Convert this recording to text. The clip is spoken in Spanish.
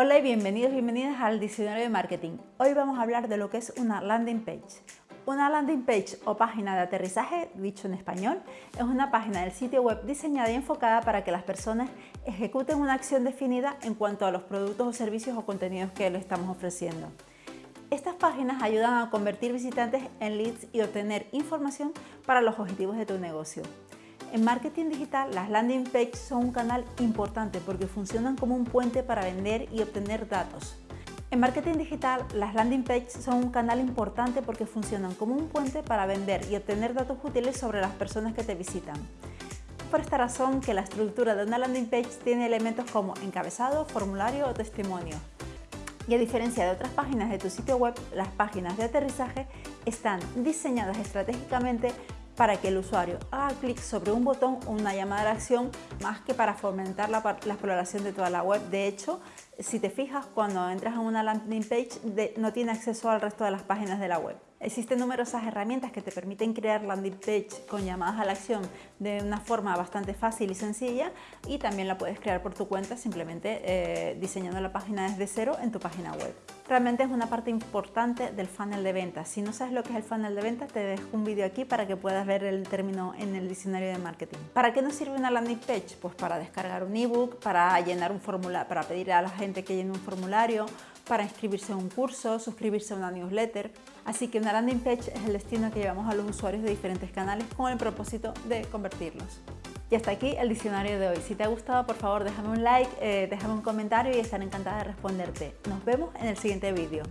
Hola y bienvenidos, bienvenidas al Diccionario de Marketing. Hoy vamos a hablar de lo que es una landing page. Una landing page o página de aterrizaje, dicho en español, es una página del sitio web diseñada y enfocada para que las personas ejecuten una acción definida en cuanto a los productos o servicios o contenidos que le estamos ofreciendo. Estas páginas ayudan a convertir visitantes en leads y obtener información para los objetivos de tu negocio. En marketing digital, las landing pages son un canal importante porque funcionan como un puente para vender y obtener datos. En marketing digital, las landing pages son un canal importante porque funcionan como un puente para vender y obtener datos útiles sobre las personas que te visitan. Por esta razón que la estructura de una landing page tiene elementos como encabezado, formulario o testimonio. Y a diferencia de otras páginas de tu sitio web, las páginas de aterrizaje están diseñadas estratégicamente para que el usuario haga clic sobre un botón o una llamada de acción más que para fomentar la, exploración de toda la web. De hecho, si te fijas, cuando entras en una landing page no tiene acceso al resto de las páginas de la web. Existen numerosas herramientas que te permiten crear landing page con llamadas a la acción de una forma bastante fácil y sencilla y también la puedes crear por tu cuenta simplemente eh, diseñando la página desde cero en tu página web. Realmente es una parte importante del funnel de ventas. Si no sabes lo que es el funnel de ventas, te dejo un vídeo aquí para que puedas ver el término en el diccionario de marketing. ¿Para qué nos sirve una landing page? Pues para descargar un ebook, para llenar un formulario, para pedir a la gente que llene un formulario, para inscribirse a un curso, suscribirse a una newsletter. Así que una landing page es el destino que llevamos a los usuarios de diferentes canales con el propósito de convertirlos. Y hasta aquí el diccionario de hoy. Si te ha gustado, por favor, déjame un like, eh, déjame un comentario y estaré encantada de responderte. Nos vemos en el siguiente vídeo.